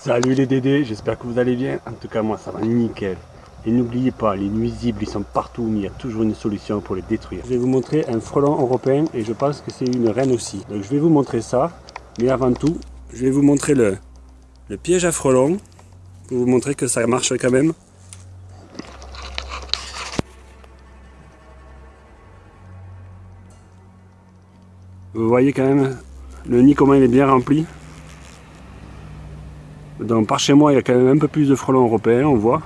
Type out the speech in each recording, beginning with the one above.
Salut les Dédés, j'espère que vous allez bien. En tout cas, moi ça va nickel. Et n'oubliez pas, les nuisibles ils sont partout, mais il y a toujours une solution pour les détruire. Je vais vous montrer un frelon européen et je pense que c'est une reine aussi. Donc je vais vous montrer ça, mais avant tout, je vais vous montrer le, le piège à frelons pour vous montrer que ça marche quand même. Vous voyez quand même le nid comment il est bien rempli. Donc par chez moi il y a quand même un peu plus de frelons européens, on voit.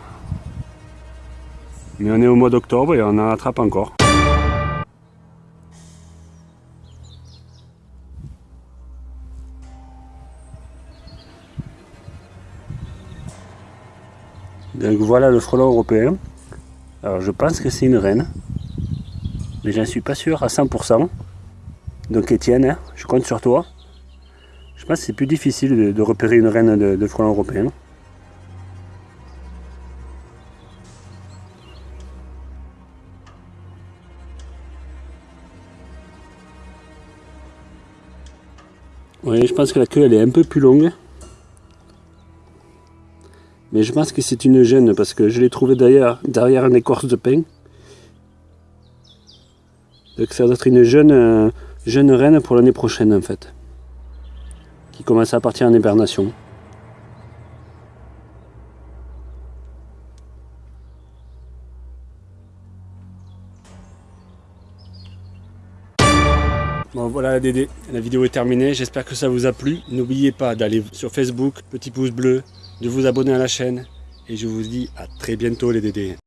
Mais on est au mois d'octobre et on en attrape encore. Donc voilà le frelon européen. Alors je pense que c'est une reine. Mais j'en suis pas sûr à 100%. Donc Étienne, hein, je compte sur toi. Je pense que c'est plus difficile de, repérer une reine de, de frelon européen. Oui, je pense que la queue elle est un peu plus longue. Mais je pense que c'est une gêne parce que je l'ai trouvé derrière, derrière une écorce de pin. Donc ça doit être une jeune, euh, jeune reine pour l'année prochaine en fait. Qui commence à partir en hibernation. Bon voilà Dédé, la vidéo est terminée, j'espère que ça vous a plu. N'oubliez pas d'aller sur Facebook, petit pouce bleu, de vous abonner à la chaîne. Et je vous dis à très bientôt les Dédés.